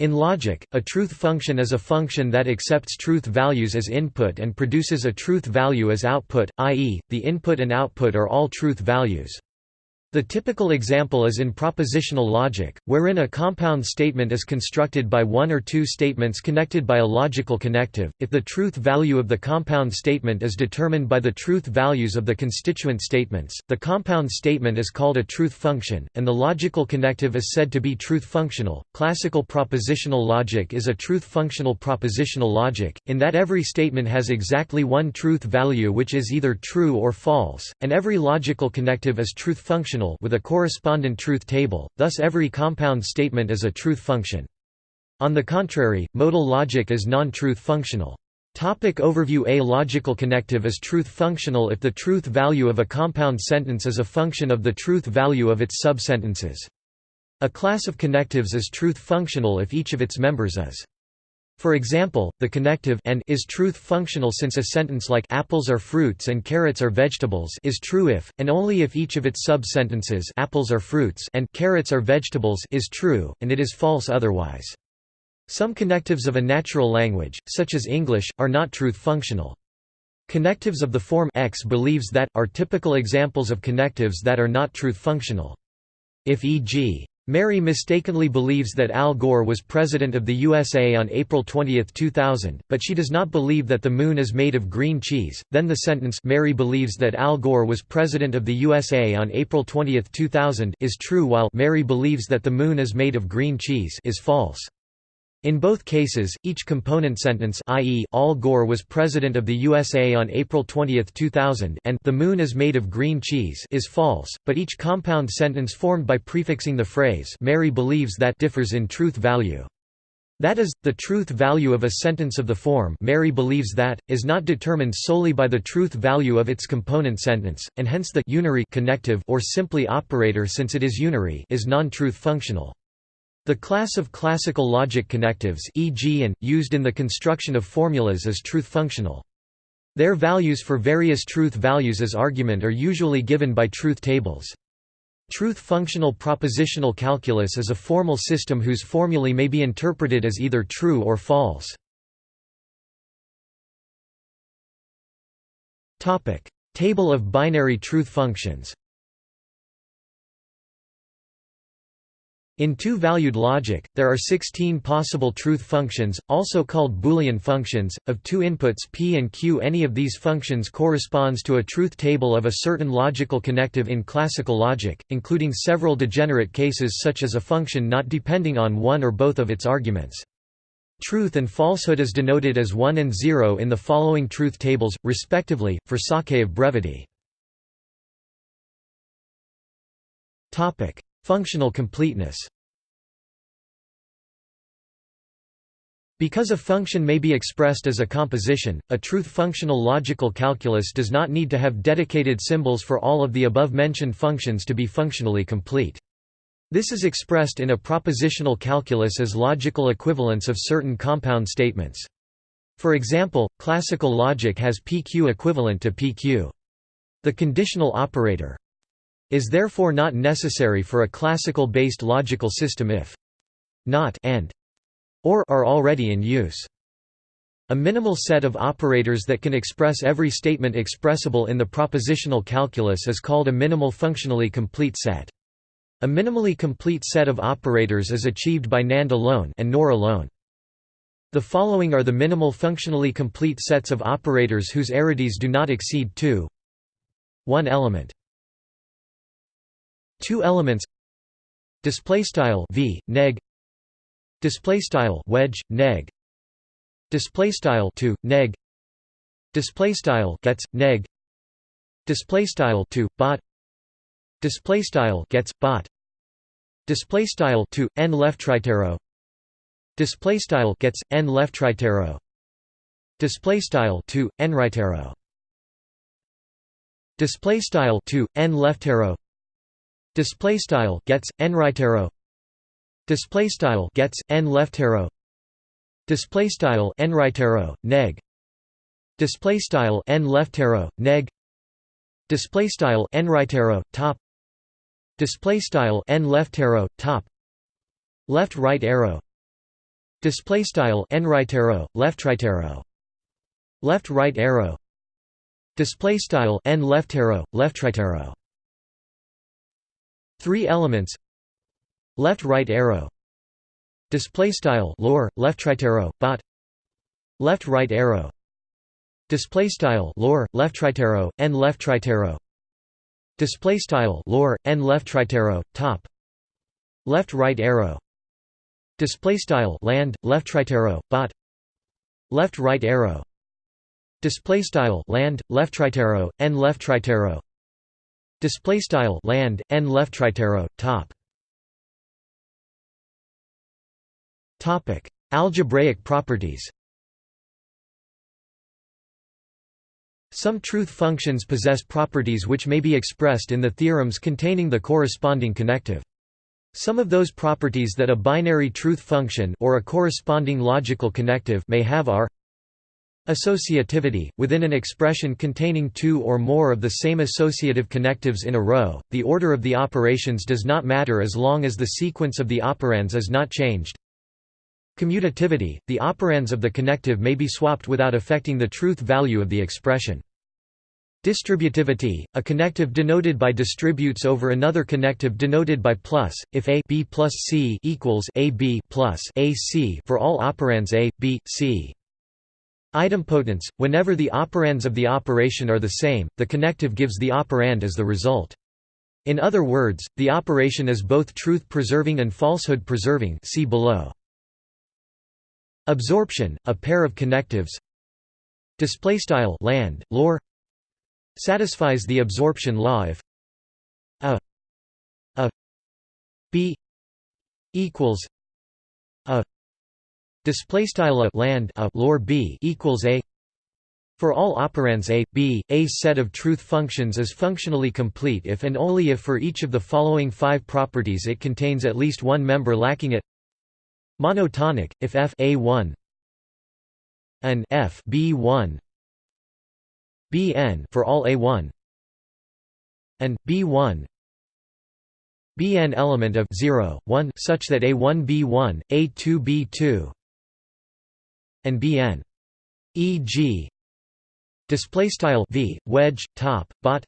In logic, a truth function is a function that accepts truth values as input and produces a truth value as output, i.e., the input and output are all truth values. The typical example is in propositional logic, wherein a compound statement is constructed by one or two statements connected by a logical connective. If the truth value of the compound statement is determined by the truth values of the constituent statements, the compound statement is called a truth function, and the logical connective is said to be truth functional. Classical propositional logic is a truth functional propositional logic, in that every statement has exactly one truth value which is either true or false, and every logical connective is truth functional with a correspondent truth table, thus every compound statement is a truth function. On the contrary, modal logic is non-truth functional. Topic overview A logical connective is truth functional if the truth value of a compound sentence is a function of the truth value of its subsentences. A class of connectives is truth functional if each of its members is for example, the connective and is truth functional since a sentence like apples are fruits and carrots are vegetables is true if, and only if each of its sub-sentences apples are fruits and carrots are vegetables is true, and it is false otherwise. Some connectives of a natural language, such as English, are not truth functional. Connectives of the form x believes that, are typical examples of connectives that are not truth functional. If e.g. Mary mistakenly believes that Al Gore was President of the USA on April 20, 2000, but she does not believe that the moon is made of green cheese, then the sentence Mary believes that Al Gore was President of the USA on April 20, 2000 is true while Mary believes that the moon is made of green cheese is false. In both cases, each component sentence i.e. Al Gore was President of the USA on April 20, 2000 and the moon is made of green cheese is false, but each compound sentence formed by prefixing the phrase Mary believes that differs in truth value. That is, the truth value of a sentence of the form Mary believes that, is not determined solely by the truth value of its component sentence, and hence the unary connective or simply operator since it is unary is non-truth functional. The class of classical logic connectives e.g. and, used in the construction of formulas is truth-functional. Their values for various truth values as argument are usually given by truth tables. Truth-functional propositional calculus is a formal system whose formulae may be interpreted as either true or false. Table of binary truth functions In two-valued logic, there are 16 possible truth functions, also called Boolean functions, of two inputs p and q. Any of these functions corresponds to a truth table of a certain logical connective in classical logic, including several degenerate cases such as a function not depending on one or both of its arguments. Truth and falsehood is denoted as 1 and 0 in the following truth tables, respectively, for sake of brevity. Functional completeness Because a function may be expressed as a composition, a truth-functional logical calculus does not need to have dedicated symbols for all of the above-mentioned functions to be functionally complete. This is expressed in a propositional calculus as logical equivalence of certain compound statements. For example, classical logic has PQ equivalent to PQ. The conditional operator is therefore not necessary for a classical-based logical system if not and or are already in use. A minimal set of operators that can express every statement expressible in the propositional calculus is called a minimal functionally complete set. A minimally complete set of operators is achieved by NAND alone and NOR alone. The following are the minimal functionally complete sets of operators whose arities do not exceed 2 1 element Two elements display style v neg display style wedge neg display style 2 neg display style gets neg display style 2 bot display style gets bot display style 2 n left right arrow display style gets n left right arrow display style 2 n right arrow display style 2 n left arrow display style gets n right arrow. Display style gets n left arrow. Display style n right arrow neg. Display style n left arrow neg. Display style n right arrow top. Display style n left arrow top. Left right arrow. Display style n right arrow, left right arrow, left right arrow. Display style n left arrow, left right arrow. Three elements. Left right arrow. Display style lore left right arrow bot. Left right arrow. Display style lore left right arrow n left right arrow. Display style lore n left right arrow top. Left right arrow display style land left right arrow bot left right arrow display style land left right arrow n left right arrow display style land n left arrow top. Topic. Algebraic properties. Some truth functions possess properties which may be expressed in the theorems containing the corresponding connective. Some of those properties that a binary truth function or a corresponding logical connective may have are Associativity – Within an expression containing two or more of the same associative connectives in a row, the order of the operations does not matter as long as the sequence of the operands is not changed. Commutativity – The operands of the connective may be swapped without affecting the truth value of the expression. Distributivity, a connective denoted by distributes over another connective denoted by plus, if a b plus c equals a b plus a c for all operands a, b, c. Idempotence, whenever the operands of the operation are the same, the connective gives the operand as the result. In other words, the operation is both truth-preserving and falsehood-preserving see below. Absorption, a pair of connectives displaystyle land, lore satisfies the absorption law if a a b equals a display style land a lore b equals a. For all operands a, b, a set of truth functions is functionally complete if and only if for each of the following five properties it contains at least one member lacking it. Monotonic, if f a1 and f b1 Bn for all A1 and B1 Bn element of 0, 1 such that A1 B1, A2 B2 and Bn e.g. display style v wedge top bot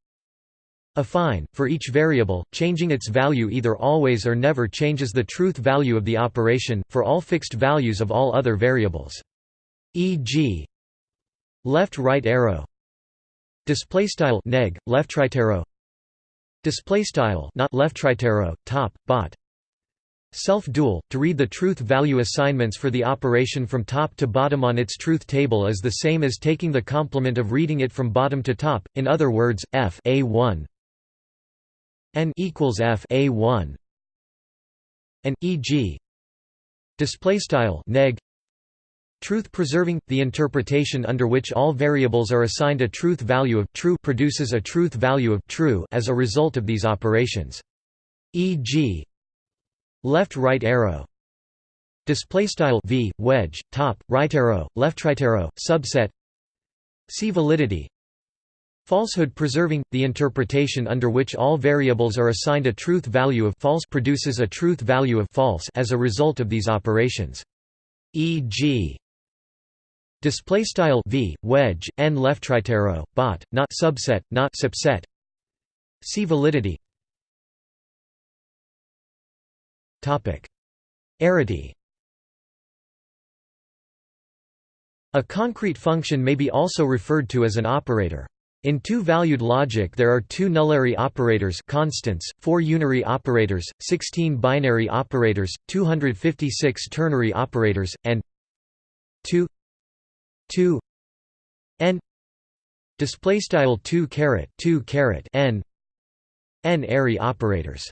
affine for each variable changing its value either always or never changes the truth value of the operation for all fixed values of all other variables e.g. left right arrow display style neg left right arrow display style not left right arrow top bot self dual to read the truth value assignments for the operation from top to bottom on its truth table is the same as taking the complement of reading it from bottom to top in other words f a1 n equals f a1 and e.g. display style neg Truth preserving – the interpretation under which all variables are assigned a truth value of true produces a truth value of true as a result of these operations. E.g. left right arrow. Display style v wedge top right arrow left right arrow subset. See validity. Falsehood preserving the interpretation under which all variables are assigned a truth value of false produces a truth value of false as a result of these operations. E.g display style v wedge n left right arrow bot not subset not subset. See validity arity. A concrete function may be also referred to as an operator. In two-valued logic there are two nullary operators constants, four unary operators, 16 binary operators, 256 ternary operators, and two 2 n display style 2 caret 2 caret n n array operators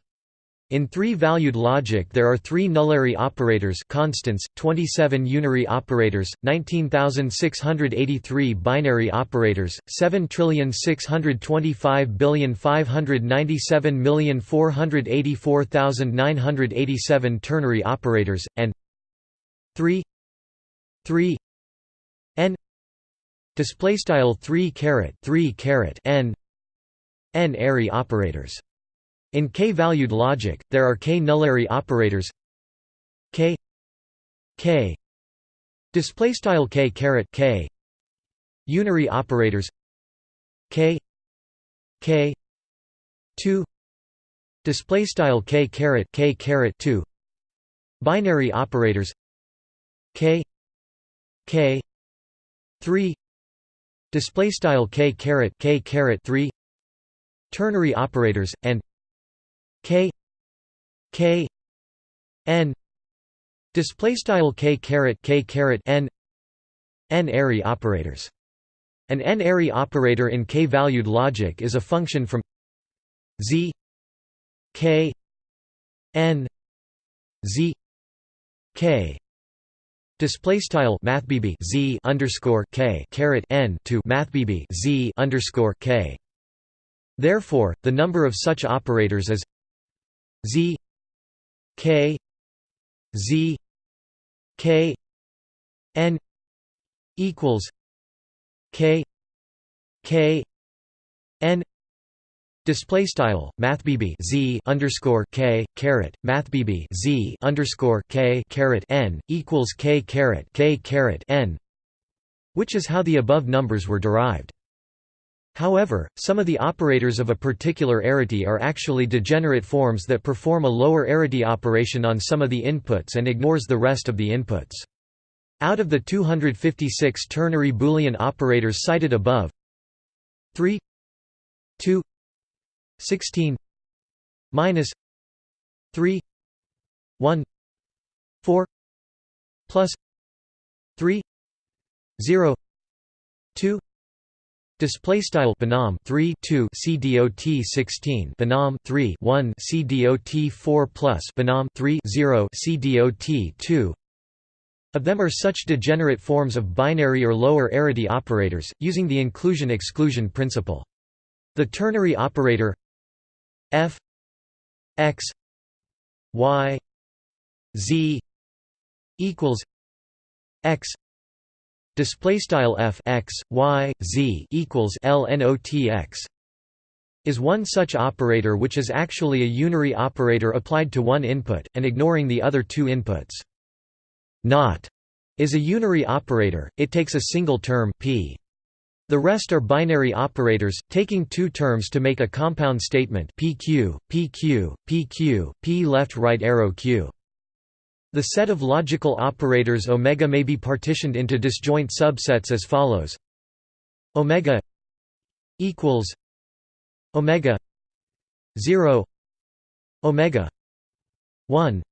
in three-valued logic there are three nullary operators constants, 27 unary operators, 19683 binary operators, 7625,597,484,987 ternary operators, and 3 3 n display style 3 caret 3 caret n n array operators in k-valued logic there are k nullary operators. K. K. Display style k caret k. Unary operators. K. K. 2 display style k caret k caret 2 binary operators. K. K. 3 display style k caret k caret 3 ternary operators and k k n display style k caret k caret n n-ary operators an n-ary operator in k-valued logic is a function from z k n z k display style mathbb z underscore k caret n to mathbb z underscore k. Therefore, the number of such operators is z k z k n equals k k n Display style mathbb z underscore k caret mathbb z underscore k caret n equals k caret k caret n, which is how the above numbers were derived. However, some of the operators of a particular arity are actually degenerate forms that perform a lower arity operation on some of the inputs and ignores the rest of the inputs. Out of the 256 ternary Boolean operators cited above, 3 2 16 minus 3 1 4 plus 3 0 2 Display style binom 3 2 CDOT 16 binom 3 1 CDOT 4 plus binom 3 0 CDOT 2 of them are such degenerate forms of binary or lower arity operators, using the inclusion-exclusion principle. The ternary operator f x y z equals x display style f x y z equals lnotx is one such operator which is actually a unary operator applied to one input and ignoring the other two inputs not is a unary operator it takes a single term p the rest are binary operators, taking two terms to make a compound statement PQ, PQ, PQ, P left right arrow Q. The set of logical operators omega may be partitioned into disjoint subsets as follows: omega equals omega 0 omega 1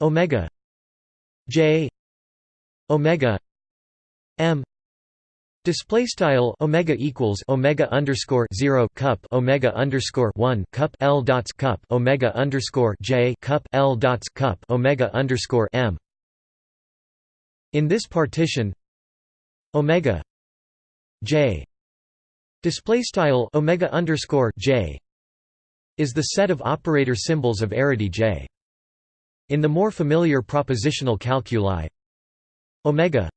omega j omega m Display style omega equals omega underscore zero cup omega underscore one cup L dots cup omega underscore J cup L dots cup omega underscore M. In this partition, omega J display style omega underscore J is the set of operator symbols of arity J. In the more familiar propositional calculi, omega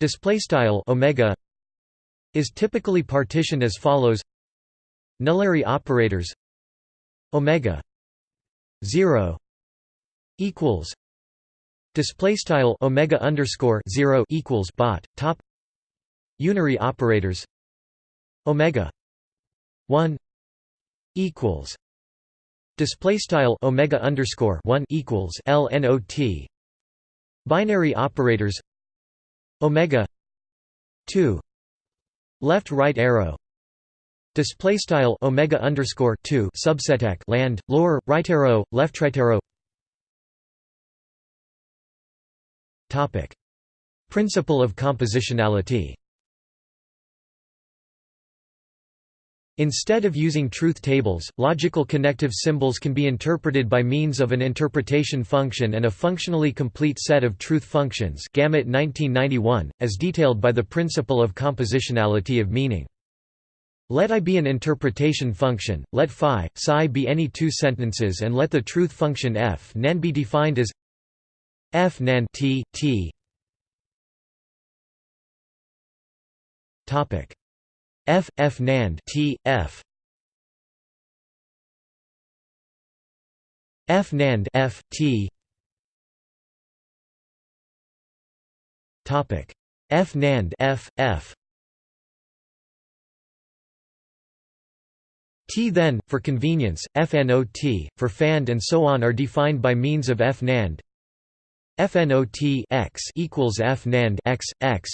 display style omega is typically partitioned as follows. Nullary operators omega 0 equals display style omega underscore 0 equals bot top. Unary operators omega 1 equals display style omega underscore 1 equals lnot binary operators omega 2 left right arrow. Display style omega underscore 2 subseteq land lower right arrow left right arrow. Topic. Principle of compositionality Instead of using truth tables, logical connective symbols can be interpreted by means of an interpretation function and a functionally complete set of truth functions Gamut 1991, as detailed by the principle of compositionality of meaning. Let I be an interpretation function, let phi, psi be any two sentences and let the truth function f NAND be defined as f NAND t, t F F NAND T F. F NAND F T. Topic. F NAND F F. T then, for convenience, FNOT, for FAND and so on are defined by means of F NAND. FNOT x equals F NAND x, x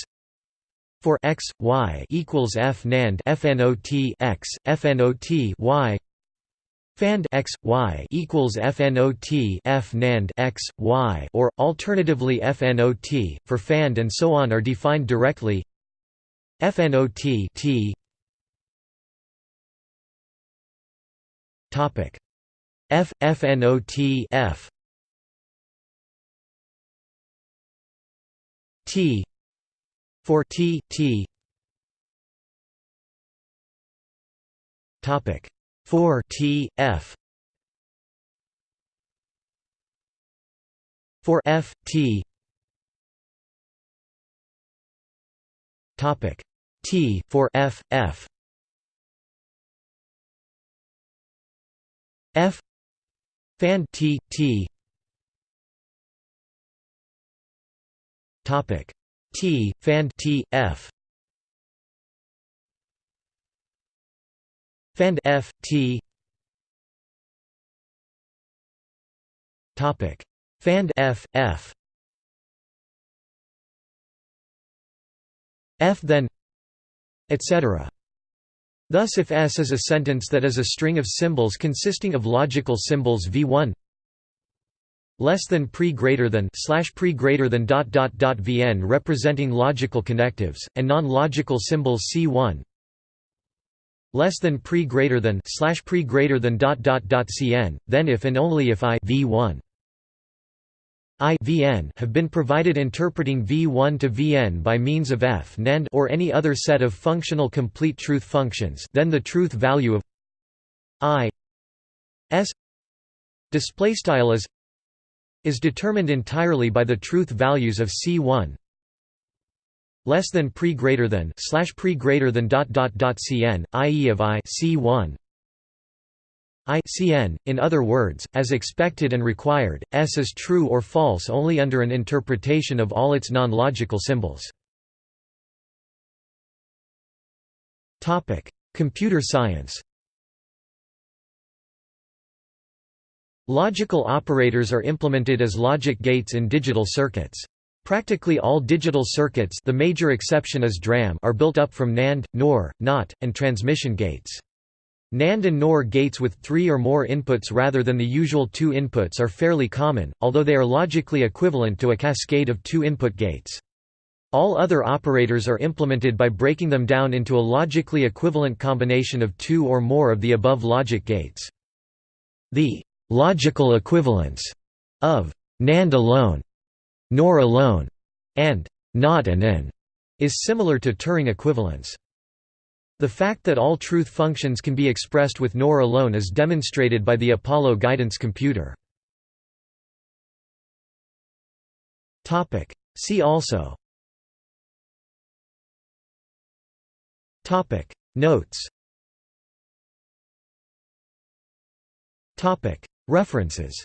for x, y equals F NAND FNOT x, FNOT y. FAND x, y equals FNOT F NAND x, y or, alternatively FNOT, for FAND and so on are defined directly. FNOT t Topic. F FNOT F. T for T T. Topic. For T F. For F T. Topic. T for F F. F. Fan T T. Topic T fan T F. Fand F T. Topic. Fand F F. F then etc Thus if S is a sentence that is a string of symbols consisting of logical symbols v1 less than pre greater than slash pre greater than dot dot dot vn representing logical connectives and non-logical symbols c1 less than pre greater than slash pre greater than dot dot dot cn then if and only if i v1 I Vn have been provided interpreting V1 to Vn by means of f NAND or any other set of functional complete truth functions then the truth value of I s display style is is determined entirely by the truth values of C1 less than pre greater than slash pre greater than dot dot dot cn i.e. of i C1 I Cn, in other words, as expected and required, S is true or false only under an interpretation of all its non-logical symbols. topic Computer science Logical operators are implemented as logic gates in digital circuits. Practically all digital circuits the major exception is DRAM are built up from NAND, NOR, NOT, and transmission gates. NAND and NOR gates with three or more inputs rather than the usual two inputs are fairly common, although they are logically equivalent to a cascade of two input gates. All other operators are implemented by breaking them down into a logically equivalent combination of two or more of the above logic gates. The logical equivalence of NAND alone, NOR alone, and NOT and AN is similar to Turing equivalence. The fact that all truth functions can be expressed with NOR alone is demonstrated by the Apollo guidance computer. See also. Notes References.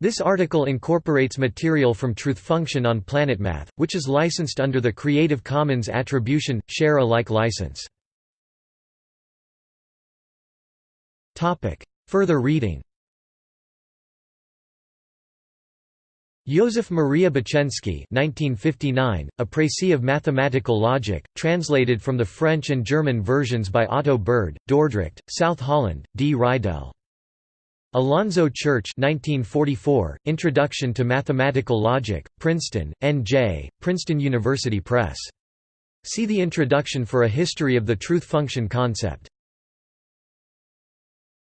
This article incorporates material from TruthFunction on PlanetMath, which is licensed under the Creative Commons Attribution, Share Alike license. Further reading Józef Maria Bocheński 1959, A Précis of Mathematical Logic, translated from the French and German versions by Otto Bird, Dordrecht, South Holland, D. Reidel. Alonzo Church 1944, Introduction to Mathematical Logic, Princeton, N.J., Princeton University Press. See the introduction for a history of the truth function concept.